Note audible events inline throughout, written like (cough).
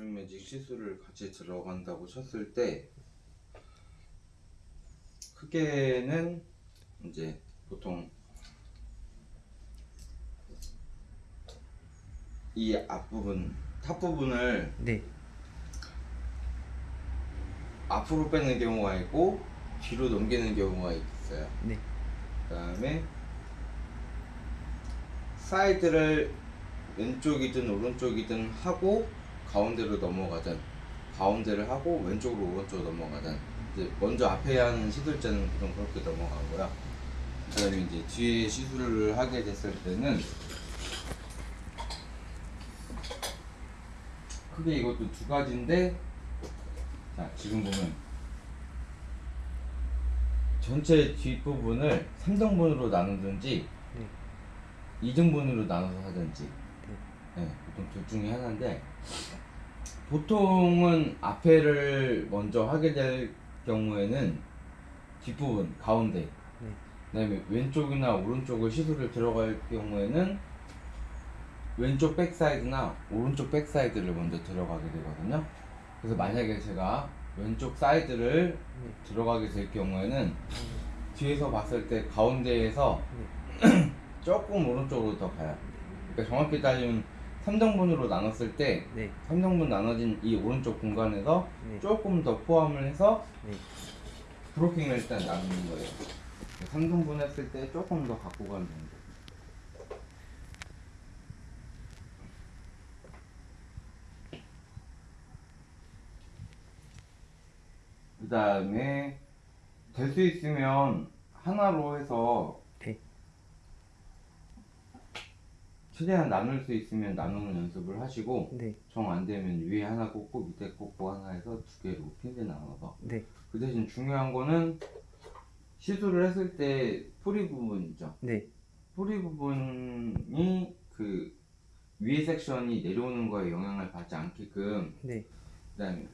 볼륨 매직 시술을 같이 들어간다고 쳤을 때 크게는 이제 보통 이 앞부분 top 부분을 네. 앞으로 빼는 경우가 있고 뒤로 넘기는 경우가 있어요. 네. 그다음에 side를 왼쪽이든 오른쪽이든 하고 가운데로 넘어가든 가운데를 하고 왼쪽으로 오른쪽으로 넘어가든 이제 먼저 앞에 하는 시술자는 보통 그렇게 넘어가고요. 그 다음에 이제 뒤에 시술을 하게 됐을 때는 크게 이것도 두 가지인데 자 지금 보면 전체 뒷부분을 3등분으로 나누든지 네. 2등분으로 나눠서 하든지 네, 보통 둘 중에 하나인데 보통은 앞에를 먼저 하게 될 경우에는 뒷부분 가운데 네. 그다음에 왼쪽이나 오른쪽을 시술을 들어갈 경우에는 왼쪽 back side나 오른쪽 back side를 먼저 들어가게 되거든요. 그래서 만약에 제가 왼쪽 side를 네. 들어가게 될 경우에는 뒤에서 봤을 때 가운데에서 네. (clears throat) 조금 오른쪽으로 더 가요. 그러니까 정확히 따지면 3등분으로 나눴을 때 네. 3등분 나눠진 이 오른쪽 공간에서 네. 조금 더 포함을 해서 네. blocking을 일단 나누는 거예요. 3등분 했을 때 조금 더 갖고 가는 정도. 그 다음에 될 수 있으면 하나로 해서 네. 최대한 나눌 수 있으면 나누는 연습을 하시고 네. 정 안 되면 위에 하나 꽂고 밑에 꽂고 하나 해서 두 개로 핀을 나눠서 네. 그 대신 중요한 거는 시술을 했을 때 뿌리 부분 있죠 네. 뿌리 부분이 그 위에 섹션이 내려오는 거에 영향을 받지 않게끔 네. 그다음에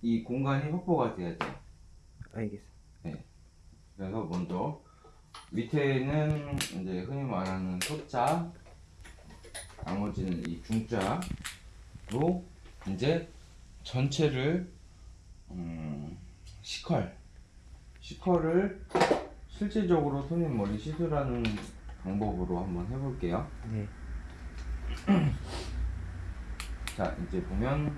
이 공간이 확보가 돼야 돼요 알겠습니다. 그래서 먼저 밑에는 이제 흔히 말하는 소자 나머지는 이 중자로 이제 전체를 음, 시컬 시컬을 실질적으로 손님 머리 시술하는 방법으로 한번 해볼게요 네. (clears throat) 자 이제 보면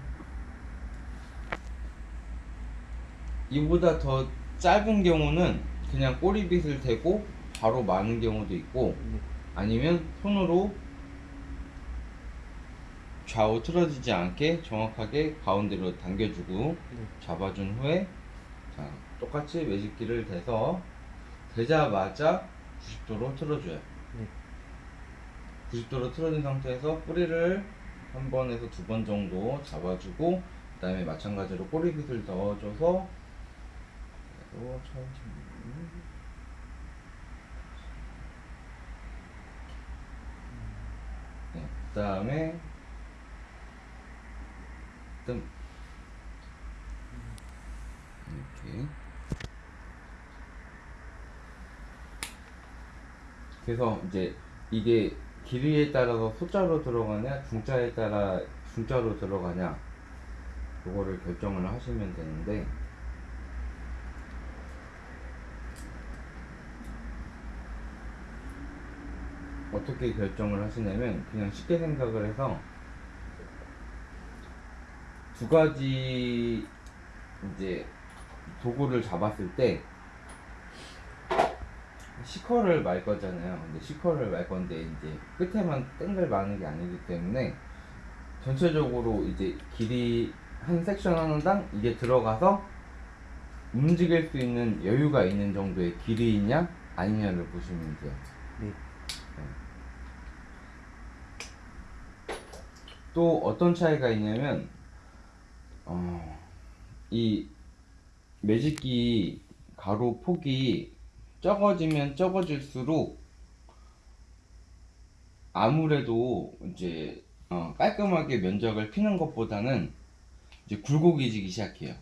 이보다 더 짧은 경우는 그냥 꼬리빗을 대고 바로 마는 경우도 있고 네. 아니면 손으로 좌우 틀어지지 않게 정확하게 가운데로 당겨주고 네. 잡아준 후에 자 똑같이 매직기를 대서 대자마자 90도로 틀어줘요. 네. 90도로 틀어진 상태에서 뿌리를 한 번에서 두 번 정도 잡아주고 그 다음에 마찬가지로 꼬리빗을 넣어줘서 천천히 네, 그 다음에 뜸. 이렇게. 그래서 이제 이게 길이에 따라서 소자로 들어가냐 중자에 따라 중자로 들어가냐 그거를 결정을 하시면 되는데. 어떻게 결정을 하시냐면 그냥 쉽게 생각을 해서 두 가지 이제 도구를 잡았을 때 시커를 말 거잖아요. 근데 시커를 말 건데 이제 끝에만 땡글 마는 게 아니기 때문에 전체적으로 이제 길이 한 섹션 하나당 이게 들어가서 움직일 수 있는 여유가 있는 정도의 길이냐 아니냐를 보시면 돼요. 네. 또 어떤 차이가 있냐면 어, 이 매직기 가로 폭이 적어지면 적어질수록 아무래도 이제 어, 깔끔하게 면적을 피는 것보다는 이제 굴곡이지기 시작해요.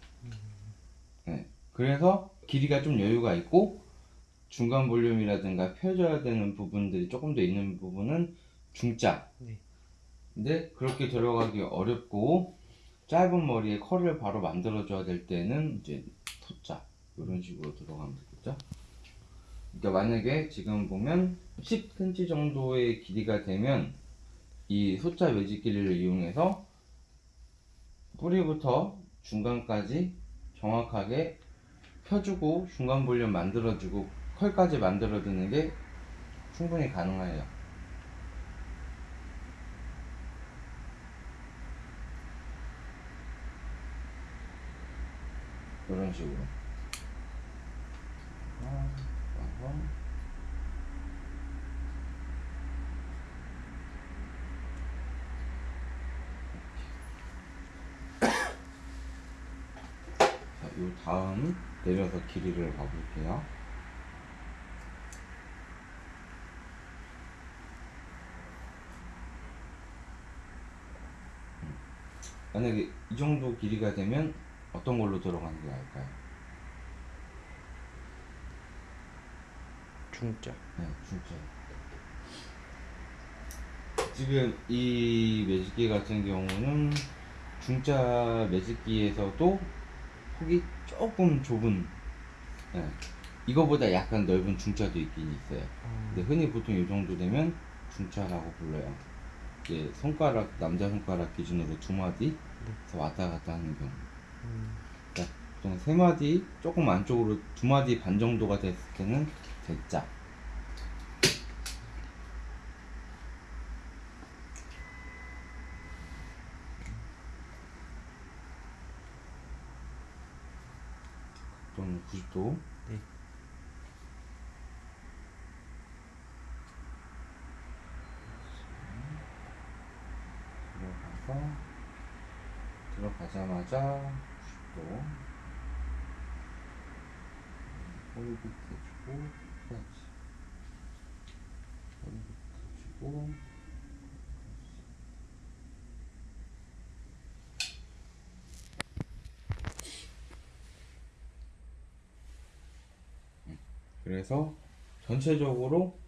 네. 그래서 길이가 좀 여유가 있고 중간 볼륨이라든가 펴줘야 되는 부분들이 조금 더 있는 부분은 중자. 네. 근데 그렇게 들어가기 어렵고 짧은 머리에 컬을 바로 만들어줘야 될 때는 이제 토자 이런 식으로 들어가면 되겠죠. 그러니까 만약에 지금 보면 10cm 정도의 길이가 되면 이 소자 매직기를 이용해서 뿌리부터 중간까지 정확하게 펴주고 중간 볼륨 만들어주고 컬까지 만들어주는 게 충분히 가능해요. 이런 식으로. 요 다음 내려서 길이를 봐볼게요. 음. 만약에 이 정도 길이가 되면 어떤 걸로 들어가는 게 나을까요? 중자. 네, 진짜. 지금 이 매직기 같은 경우는 중자 매직기에서도 폭이 조금 좁은, 네, 이거보다 약간 넓은 중자도 있긴 있어요. 근데 흔히 보통 이 정도 되면 중자라고 불러요. 이제 손가락, 남자 손가락 기준으로 두 마디에서 왔다 갔다 하는 경우. 보통 세 마디, 조금 안쪽으로 두 마디 반 정도가 됐을 때는 대자. 좀 90도. 네. 들어가서 들어가자마자 90도. 허리 밑에 주고 그렇지. 허리 밑에 주고 음, 그래서 전체적으로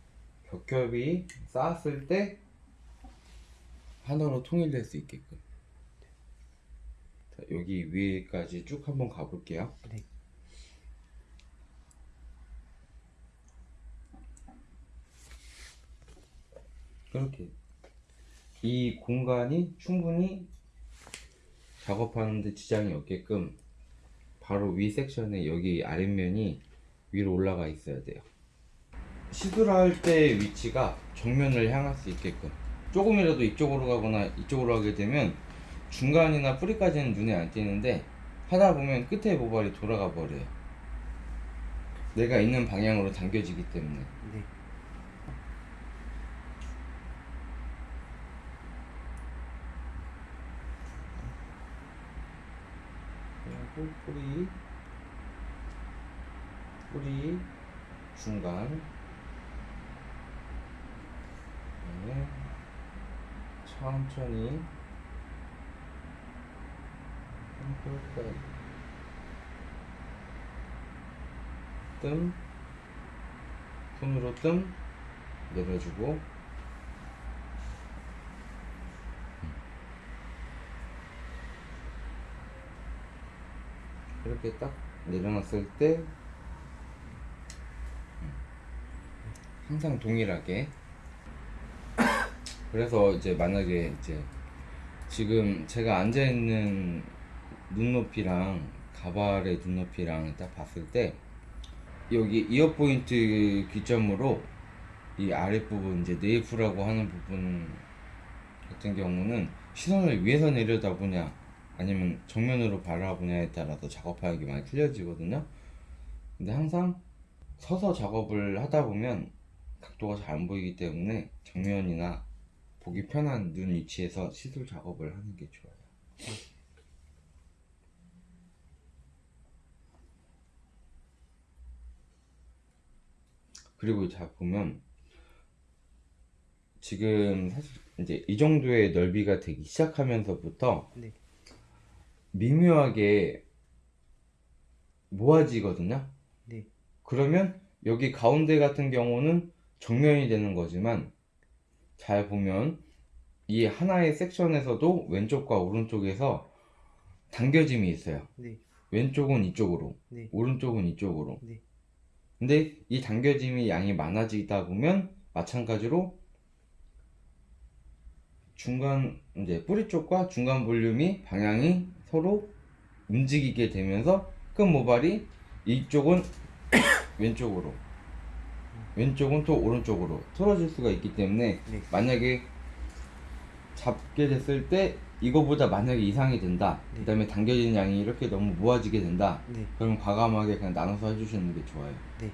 겹겹이 쌓았을 때 하나로 통일될 수 있게끔 자, 여기 위에까지 쭉 한번 가볼게요. 네. 그렇게. 이 공간이 충분히 작업하는데 지장이 없게끔 바로 위 섹션에 여기 아랫면이 위로 올라가 있어야 돼요. 시술할 때 위치가 정면을 향할 수 있게끔. 조금이라도 이쪽으로 가거나 이쪽으로 가게 되면 중간이나 뿌리까지는 눈에 안 띄는데 하다 보면 끝에 모발이 돌아가 버려요. 내가 있는 방향으로 당겨지기 때문에. 네. 그리고 뿌리 뿌리 중간. 그다음에 천천히 뜸 손으로 뜸 내려주고. 이렇게 딱 내려놨을 때 음, 항상 동일하게. 그래서 이제 만약에 이제 지금 제가 앉아 있는 눈높이랑 가발의 눈높이랑 딱 봤을 때 여기 이어 포인트 기점으로 이 아랫부분 이제 네이프라고 하는 부분 같은 경우는 시선을 위에서 내려다보냐 아니면 정면으로 바라보냐에 따라서 작업하는 게 많이 틀려지거든요. 근데 항상 서서 작업을 하다 보면 각도가 잘 안 보이기 때문에 정면이나 보기 편한 눈 위치에서 시술 작업을 하는 게 좋아요. 그리고 자 보면 지금 사실 이제 이 정도의 넓이가 되기 시작하면서부터 네. 미묘하게 모아지거든요. 네. 그러면 여기 가운데 같은 경우는 정면이 되는 거지만 잘 보면 이 하나의 섹션에서도 왼쪽과 오른쪽에서 당겨짐이 있어요. 네. 왼쪽은 이쪽으로, 네. 오른쪽은 이쪽으로. 네. 근데 이 당겨짐이 양이 많아지다 보면 마찬가지로 중간 이제 뿌리 쪽과 중간 볼륨이 방향이 서로 움직이게 되면서 끝 모발이 이쪽은 (coughs) 왼쪽으로 왼쪽은 또 오른쪽으로 틀어질 수가 있기 때문에 네. 만약에 잡게 됐을 때 이거보다 만약에 이상이 된다 네. 그 다음에 당겨지는 양이 이렇게 너무 모아지게 된다 네. 그럼 과감하게 그냥 나눠서 해주시는 게 좋아요 네.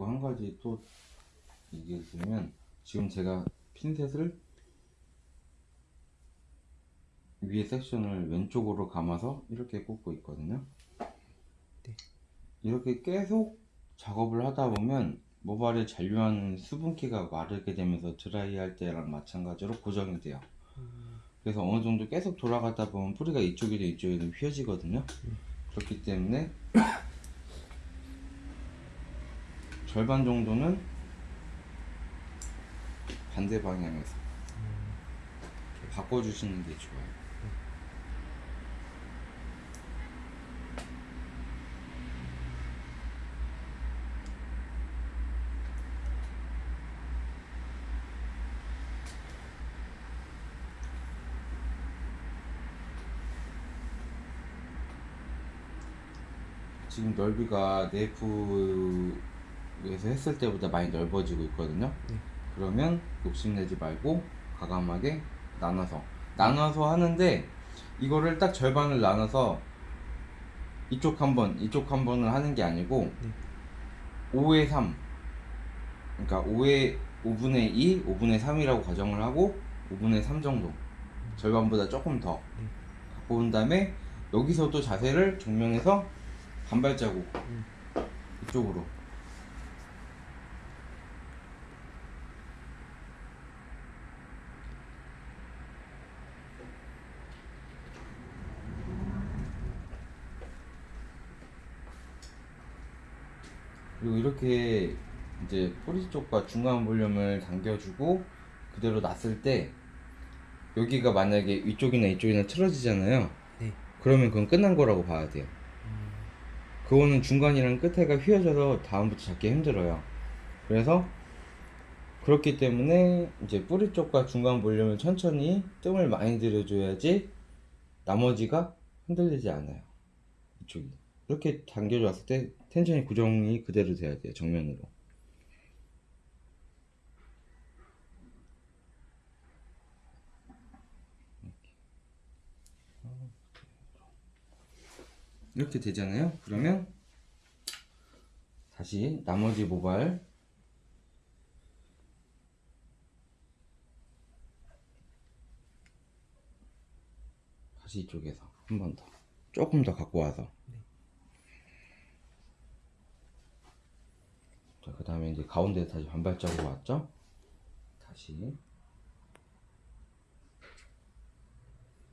그리고 한 가지 또 얘기해 주면 지금 제가 핀셋을 위에 섹션을 왼쪽으로 감아서 이렇게 꽂고 있거든요. 네. 이렇게 계속 작업을 하다 보면 모발에 잔류하는 수분기가 마르게 되면서 드라이할 때랑 마찬가지로 고정이 돼요. 그래서 어느 정도 계속 돌아가다 보면 뿌리가 이쪽이든 이쪽이든 휘어지거든요. 그렇기 때문에 절반 정도는 반대 방향에서 바꿔주시는 게 좋아요. 지금 넓이가 네이프 에서 했을 때보다 많이 넓어지고 있거든요. 네. 그러면 욕심내지 말고 과감하게 나눠서 나눠서 하는데 이거를 딱 절반을 나눠서 이쪽 한 번, 이쪽 한 번을 하는 게 아니고 네. 5의 3 그러니까 5의 5분의 2, 5분의 3이라고 가정을 하고 5분의 3 정도 절반보다 조금 더 네. 갖고 온 다음에 여기서도 자세를 정면에서 반 발자국 음. 이쪽으로 그리고 이렇게 이제 뿌리 쪽과 중간 볼륨을 당겨주고 그대로 놨을 때 여기가 만약에 위쪽이나 이쪽이나 틀어지잖아요. 네. 그러면 그건 끝난 거라고 봐야 돼요. 그거는 중간이랑 끝에가 휘어져서 다음부터 잡기 힘들어요. 그래서 그렇기 때문에 이제 뿌리 쪽과 중간 볼륨을 천천히 뜸을 많이 들여줘야지 나머지가 흔들리지 않아요. 이쪽이. 이렇게 당겨줬을 때 텐션이 고정이 그대로 돼야 돼요. 정면으로. 이렇게. 되잖아요. 그러면 다시 나머지 모발 다시 이쪽에서 한 번 더 조금 더 갖고 와서 자, 그 다음에 이제 가운데 다시 반발짝으로 왔죠? 다시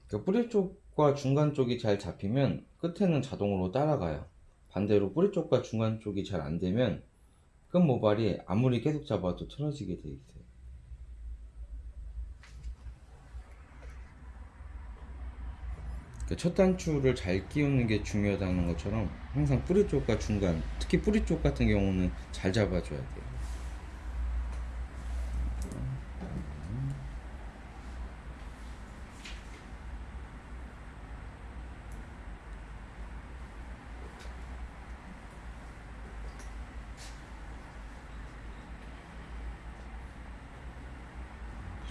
그 뿌리 쪽과 중간 쪽이 잘 잡히면 끝에는 자동으로 따라가요. 반대로 뿌리 쪽과 중간 쪽이 잘 안 되면 끝 모발이 아무리 계속 잡아도 틀어지게 돼 있어요. 그 첫 단추를 잘 끼우는 게 중요하다는 것처럼 항상 뿌리 쪽과 중간, 특히 뿌리 쪽 같은 경우는 잘 잡아줘야 돼요.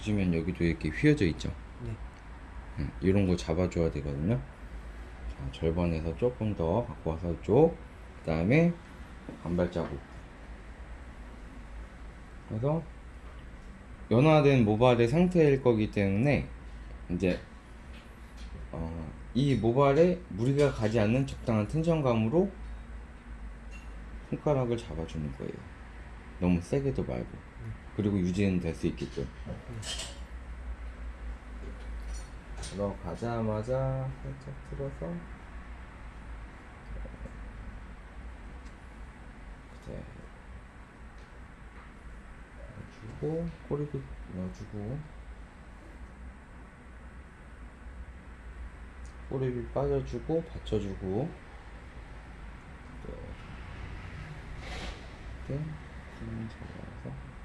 보시면 여기도 이렇게 휘어져 있죠. 네. 음, 이런 거 잡아줘야 되거든요. 자, 절반에서 조금 더 갖고 와서 쪽, 그 다음에 반발 자국. 그래서 연화된 모발의 상태일 거기 때문에 이제 어, 이 모발에 무리가 가지 않는 적당한 텐션감으로 손가락을 잡아주는 거예요. 너무 세게도 말고. 그리고 유지는 될 수 있게끔. 들어가자마자 살짝 틀어서 그대 넣어주고 꼬리도 넣어주고 꼬리를 빠져주고 받쳐주고 네. 이렇게 힘 잡아서